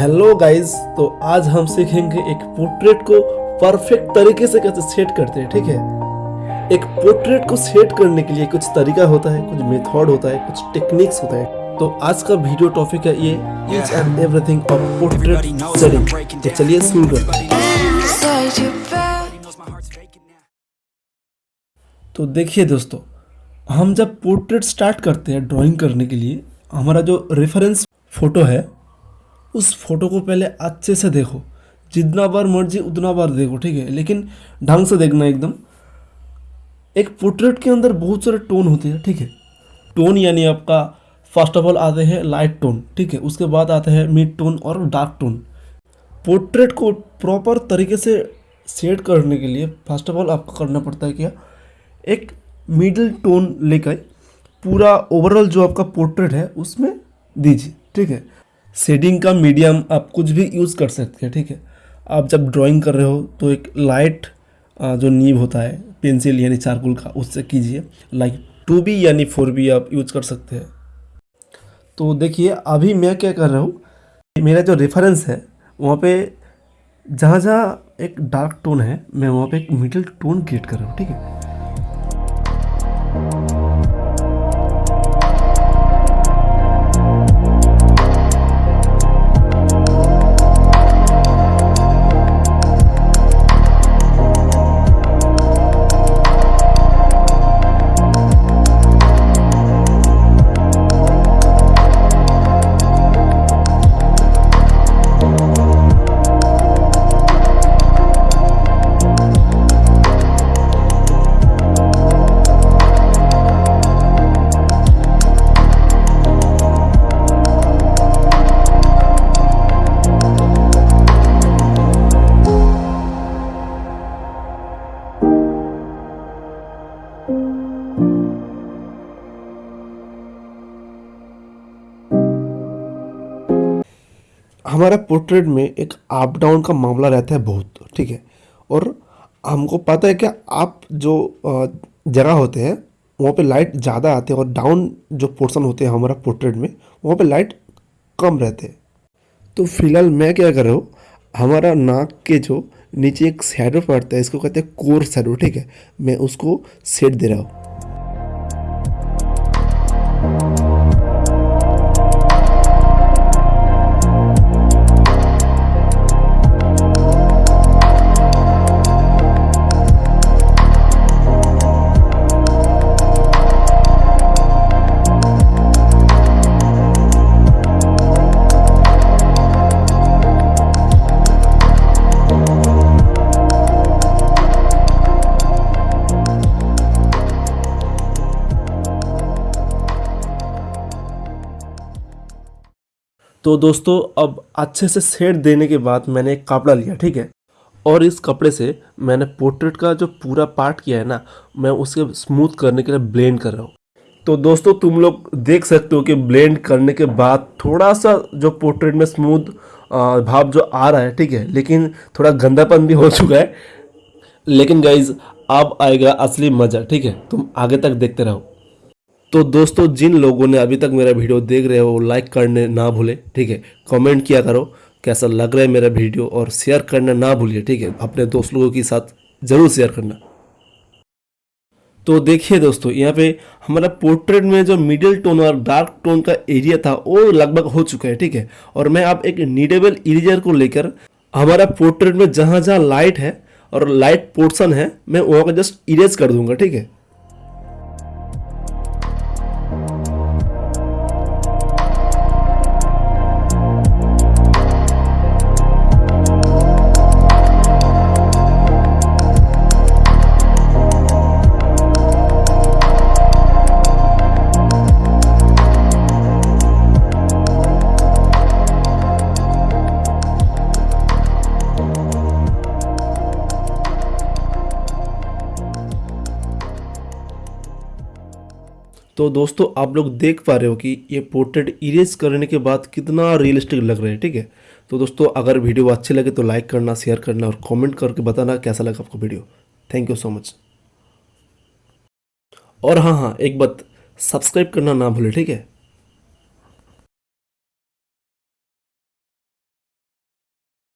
Hello guys तो आज हम सीखेंगे एक पोर्ट्रेट को परफेक्ट तरीके से कैसे सेट करते हैं ठीक है? एक पोर्ट्रेट को सेट करने के लिए कुछ तरीका होता है कुछ मेथड होता है कुछ टेक्निक्स होता है। तो आज का वीडियो टॉपिक है ये each and everything of portrait setting तो चलिए शुरू करते हैं. तो देखिए दोस्तों हम जब पोर्ट्रेट स्टार्ट करते हैं ड्राइंग करने के लिए हमारा जो रेफरेंस फ़ोटो है उस फ़ोटो को पहले अच्छे से देखो। जितना बार मर्ज़ी उतना बार देखो, ठीक है? लेकिन ढंग से देखना एकदम। एक पोर्ट्रेट के अंदर बहुत सारे टोन होते हैं, ठीक है? टोन यानी आपका फ़र्स्ट ऑफ़ ऑल आते हैं लाइट टोन ठीक है? उसके बाद आते हैं मिड टोन और डार्क टोन पोर्ट्रेट को प्रॉपर तरीके से सेट करने के लिए फ़र्स्ट ऑफ़ ऑल आपको करना पड़ता है क्या? एक मिडिल टोन लेकर पूरा ओवरऑल जो आपका पोर्ट्रेट है, उसमें दीजिए, ठीक है? शेडिंग का मीडियम आप कुछ भी यूज़ कर सकते हैं, ठीक है? आप जब ड्राइंग कर रहे हो तो एक लाइट जो नीब होता है, पेंसिल यानी चारकोल का, उससे कीजिए। लाइक टू बी यानी फोर बी आप यूज़ कर सकते हैं। तो देखिए, अभी मैं क्या कर रहा हूँ, मेरा जो रेफरेंस है, वहाँ पे जहाँ जहाँ एक डार्क टोन है, मैं वहाँ पे एक मिडिल टोन क्रिएट कर रहा हूँ, ठीक है? हमारा पोर्ट्रेट में एक अप डाउन का मामला रहता है बहुत, ठीक है? और हमको पता है कि आप जो जगह होते हैं, वहाँ पे लाइट ज़्यादा आते हैं और डाउन जो पोर्शन होते हैं हमारा पोर्ट्रेट में, वहाँ पे लाइट कम रहते हैं। तो फ़िलहाल मैं क्या कर रहा हूँ, हमारा नाक के जो नीचे एक शैडो पड़ता है, इसको कहते हैं कोर शेडो ठीक है? मैं उसको सेट दे रहा हूँ। तो दोस्तों, अब अच्छे से सेट देने के बाद मैंने एक कपड़ा लिया, ठीक है? और इस कपड़े से मैंने पोर्ट्रेट का जो पूरा पार्ट किया है ना, मैं उसे स्मूथ करने के लिए ब्लेंड कर रहा हूँ। तो दोस्तों, तुम लोग देख सकते हो कि ब्लेंड करने के बाद थोड़ा सा जो पोर्ट्रेट में स्मूथ भाव जो आ रहा है, ठीक है? लेकिन थोड़ा गंदापन भी हो चुका है। लेकिन गाइज़ अब आएगा असली मज़ा, ठीक है? तुम आगे तक देखते रहो। तो दोस्तों, जिन लोगों ने अभी तक मेरा वीडियो देख रहे हो लाइक करने ना भूले, ठीक है? कमेंट किया करो, कैसा लग रहा है मेरा वीडियो, और शेयर करना ना भूलिए, ठीक है? अपने दोस्त लोगों के साथ ज़रूर शेयर करना। तो देखिए दोस्तों, यहाँ पे हमारा पोर्ट्रेट में जो मिडिल टोन और डार्क टोन का एरिया था, वो लगभग हो चुका है, ठीक है? और मैं आप एक नीडेबल इरेजर को लेकर हमारा पोर्ट्रेट में जहाँ जहाँ लाइट है और लाइट पोर्शन है, मैं वहाँ का जस्ट इरेज कर दूँगा, ठीक है? तो दोस्तों, आप लोग देख पा रहे हो कि ये पोर्ट्रेट इरेज करने के बाद कितना रियलिस्टिक लग रहा है, ठीक है? तो दोस्तों, अगर वीडियो अच्छी लगे तो लाइक करना शेयर करना और कमेंट करके बताना कैसा लगा आपको video thank you so much और हाँ हाँ एक बात सब्सक्राइब करना ना भूले, ठीक है?